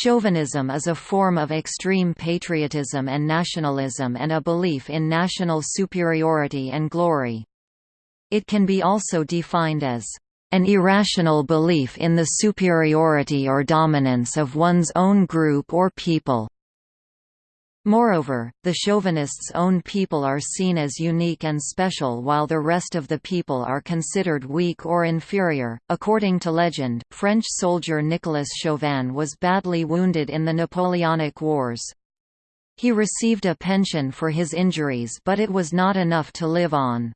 Chauvinism is a form of extreme patriotism and nationalism and a belief in national superiority and glory. It can be also defined as an irrational belief in the superiority or dominance of one's own group or people. Moreover, the chauvinists' own people are seen as unique and special while the rest of the people are considered weak or inferior. According to legend, French soldier Nicolas Chauvin was badly wounded in the Napoleonic Wars. He received a pension for his injuries but it was not enough to live on.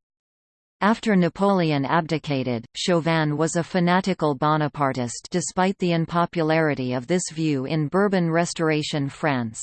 After Napoleon abdicated, Chauvin was a fanatical Bonapartist despite the unpopularity of this view in Bourbon Restoration France.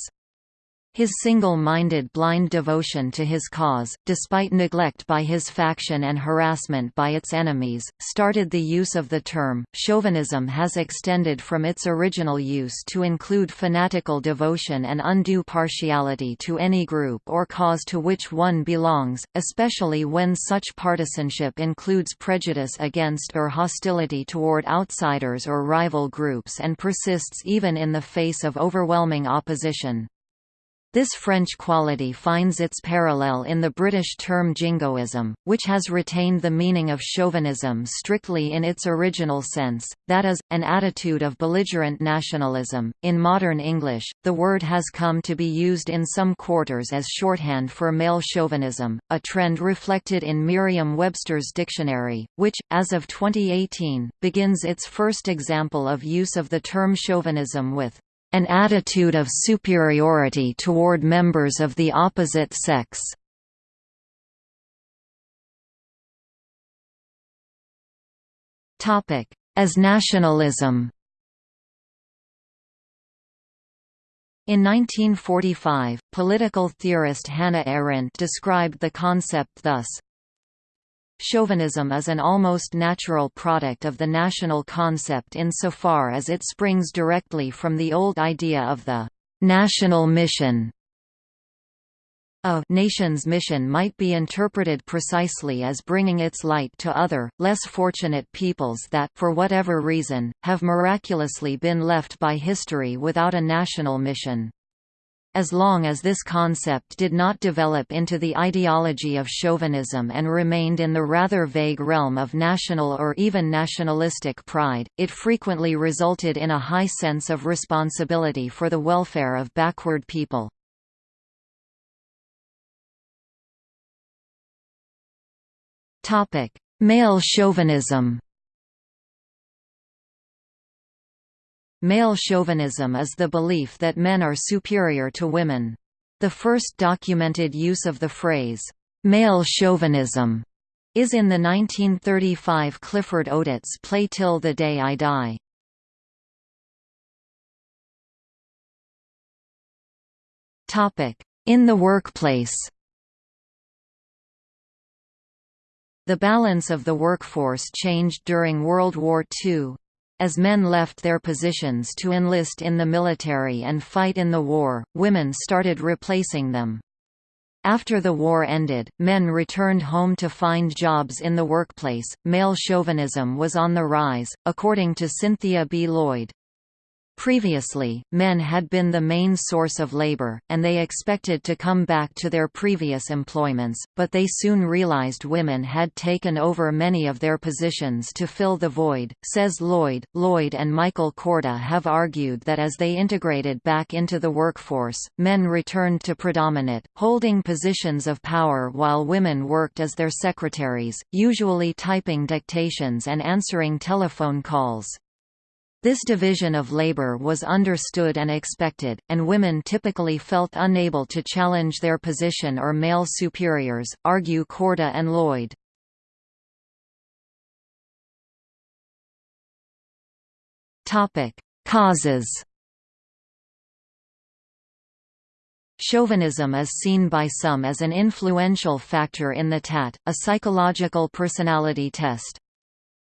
His single-minded blind devotion to his cause, despite neglect by his faction and harassment by its enemies, started the use of the term. Chauvinism has extended from its original use to include fanatical devotion and undue partiality to any group or cause to which one belongs, especially when such partisanship includes prejudice against or hostility toward outsiders or rival groups and persists even in the face of overwhelming opposition. This French quality finds its parallel in the British term jingoism, which has retained the meaning of chauvinism strictly in its original sense, that is, an attitude of belligerent nationalism. In modern English, the word has come to be used in some quarters as shorthand for male chauvinism, a trend reflected in Merriam-Webster's dictionary, which, as of 2018, begins its first example of use of the term chauvinism with an attitude of superiority toward members of the opposite sex. As nationalism In 1945, political theorist Hannah Arendt described the concept thus, Chauvinism is an almost natural product of the national concept insofar as it springs directly from the old idea of the «national mission». A nation's mission might be interpreted precisely as bringing its light to other, less fortunate peoples that, for whatever reason, have miraculously been left by history without a national mission. As long as this concept did not develop into the ideology of chauvinism and remained in the rather vague realm of national or even nationalistic pride, it frequently resulted in a high sense of responsibility for the welfare of backward people. Male chauvinism Male chauvinism is the belief that men are superior to women. The first documented use of the phrase, male chauvinism, is in the 1935 Clifford Odets play Till the Day I Die. In the workplace The balance of the workforce changed during World War II. As men left their positions to enlist in the military and fight in the war, women started replacing them. After the war ended, men returned home to find jobs in the workplace. Male chauvinism was on the rise, according to Cynthia B. Lloyd. Previously, men had been the main source of labor, and they expected to come back to their previous employments, but they soon realized women had taken over many of their positions to fill the void, says Lloyd. Lloyd and Michael Korda have argued that as they integrated back into the workforce, men returned to predominate, holding positions of power while women worked as their secretaries, usually typing dictations and answering telephone calls. This division of labor was understood and expected, and women typically felt unable to challenge their position or male superiors, argue Korda and Lloyd. Causes Chauvinism is seen by some as an influential factor in the TAT, a psychological personality test.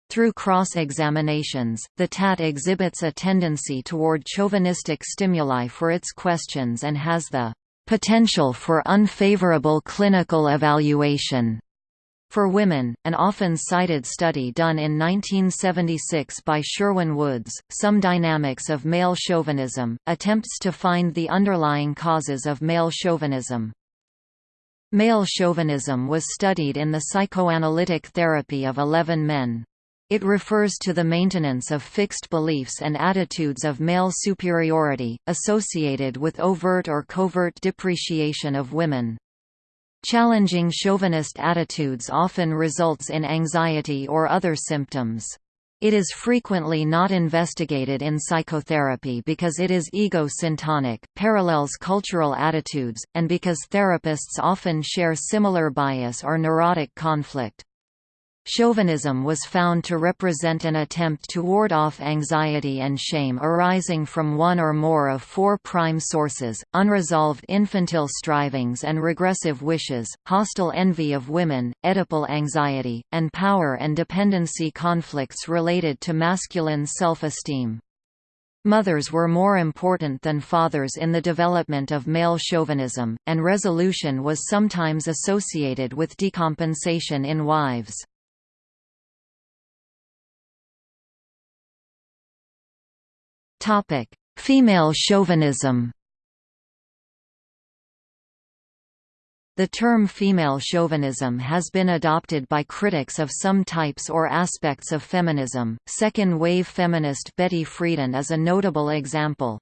Through cross-examinations, the TAT exhibits a tendency toward chauvinistic stimuli for its questions and has the potential for unfavorable clinical evaluation. For women, an often cited study done in 1976 by Sherwin Woods, Some Dynamics of Male Chauvinism, attempts to find the underlying causes of male chauvinism. Male chauvinism was studied in the psychoanalytic therapy of 11 men. It refers to the maintenance of fixed beliefs and attitudes of male superiority, associated with overt or covert depreciation of women. Challenging chauvinist attitudes often results in anxiety or other symptoms. It is frequently not investigated in psychotherapy because it is ego-syntonic, parallels cultural attitudes, and because therapists often share similar bias or neurotic conflict. Chauvinism was found to represent an attempt to ward off anxiety and shame arising from one or more of four prime sources, unresolved infantile strivings and regressive wishes, hostile envy of women, Oedipal anxiety, and power and dependency conflicts related to masculine self-esteem. Mothers were more important than fathers in the development of male chauvinism, and resolution was sometimes associated with decompensation in wives. Topic: Female chauvinism. The term female chauvinism has been adopted by critics of some types or aspects of feminism. Second wave feminist Betty Friedan is a notable example.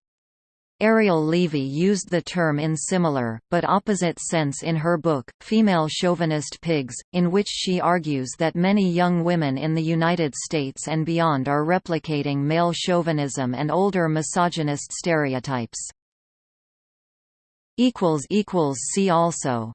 Ariel Levy used the term in similar, but opposite sense in her book, Female Chauvinist Pigs, in which she argues that many young women in the United States and beyond are replicating male chauvinism and older misogynist stereotypes. See also